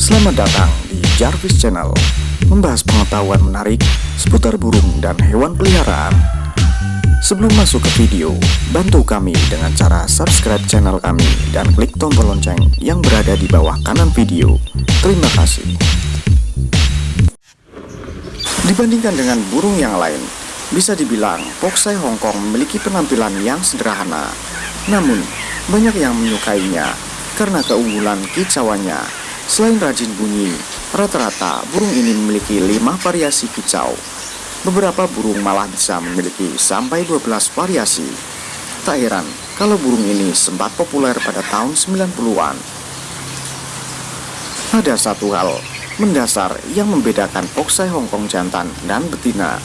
Selamat datang di Jarvis Channel Membahas pengetahuan menarik seputar burung dan hewan peliharaan Sebelum masuk ke video, bantu kami dengan cara subscribe channel kami dan klik tombol lonceng yang berada di bawah kanan video. Terima kasih. Dibandingkan dengan burung yang lain, bisa dibilang Poksai Hongkong memiliki penampilan yang sederhana. Namun, banyak yang menyukainya karena keunggulan kicauannya. Selain rajin bunyi, rata-rata burung ini memiliki lima variasi kicau Beberapa burung malah bisa memiliki sampai 12 variasi. Tak heran kalau burung ini sempat populer pada tahun 90-an. Ada satu hal mendasar yang membedakan Poksai Hongkong jantan dan betina,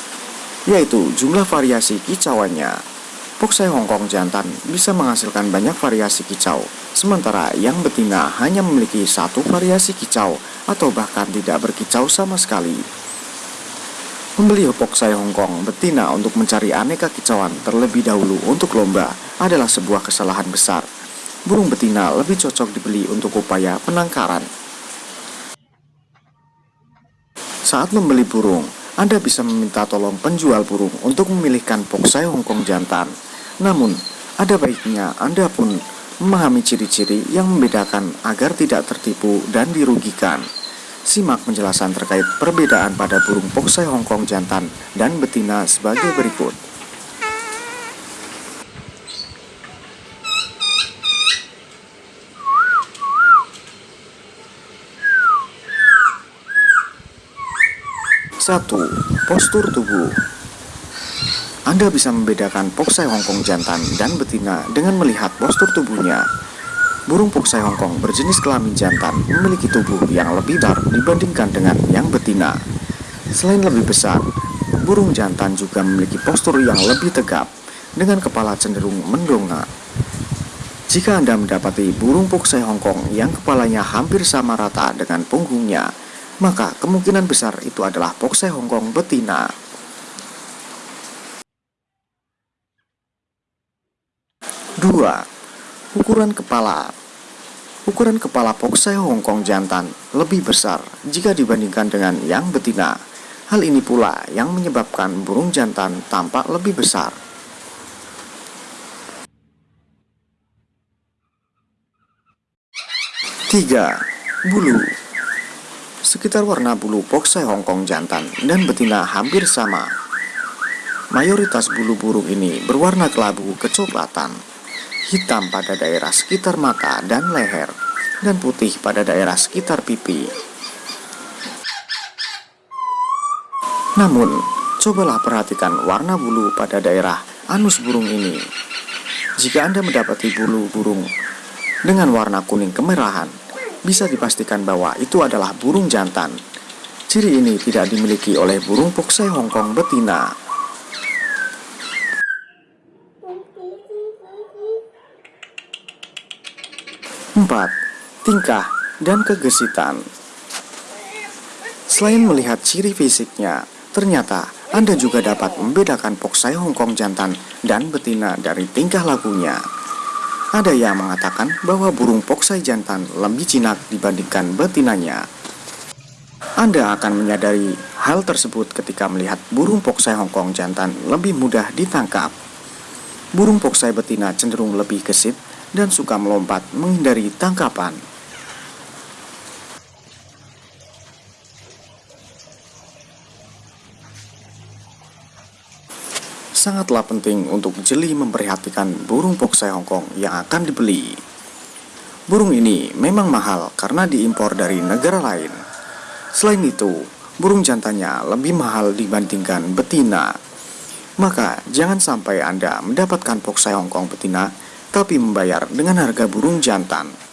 yaitu jumlah variasi kicauannya. Poksai Hongkong jantan bisa menghasilkan banyak variasi kicau, sementara yang betina hanya memiliki satu variasi kicau atau bahkan tidak berkicau sama sekali. Membeli Hopoksai Hongkong betina untuk mencari aneka kicauan terlebih dahulu untuk lomba adalah sebuah kesalahan besar. Burung betina lebih cocok dibeli untuk upaya penangkaran. Saat membeli burung, Anda bisa meminta tolong penjual burung untuk memilihkan Poksai Hongkong jantan. Namun, ada baiknya Anda pun memahami ciri-ciri yang membedakan agar tidak tertipu dan dirugikan. Simak penjelasan terkait perbedaan pada burung poksai Hongkong jantan dan betina sebagai berikut. Satu, postur tubuh. Anda bisa membedakan poksai Hongkong jantan dan betina dengan melihat postur tubuhnya. Burung poksai Hongkong berjenis kelamin jantan memiliki tubuh yang lebih besar dibandingkan dengan yang betina. Selain lebih besar, burung jantan juga memiliki postur yang lebih tegap dengan kepala cenderung mendongak. Jika Anda mendapati burung poksai Hongkong yang kepalanya hampir sama rata dengan punggungnya, maka kemungkinan besar itu adalah poksai Hongkong betina. Dua, Ukuran kepala Ukuran kepala Poksai Hongkong jantan lebih besar jika dibandingkan dengan yang betina. Hal ini pula yang menyebabkan burung jantan tampak lebih besar. Tiga, Bulu Sekitar warna bulu Poksai Hongkong jantan dan betina hampir sama. Mayoritas bulu burung ini berwarna kelabu kecoklatan hitam pada daerah sekitar mata dan leher, dan putih pada daerah sekitar pipi. Namun, cobalah perhatikan warna bulu pada daerah anus burung ini. Jika Anda mendapati bulu burung dengan warna kuning kemerahan, bisa dipastikan bahwa itu adalah burung jantan. Ciri ini tidak dimiliki oleh burung poksai Hongkong betina. 4. Tingkah dan kegesitan Selain melihat ciri fisiknya, ternyata Anda juga dapat membedakan poksai Hongkong jantan dan betina dari tingkah lakunya. Ada yang mengatakan bahwa burung poksai jantan lebih jinak dibandingkan betinanya. Anda akan menyadari hal tersebut ketika melihat burung poksai Hongkong jantan lebih mudah ditangkap. Burung poksai betina cenderung lebih gesit dan suka melompat menghindari tangkapan. Sangatlah penting untuk jeli memperhatikan burung poksai Hongkong yang akan dibeli. Burung ini memang mahal karena diimpor dari negara lain. Selain itu, burung jantannya lebih mahal dibandingkan betina. Maka, jangan sampai Anda mendapatkan poksai Hongkong betina tapi membayar dengan harga burung jantan.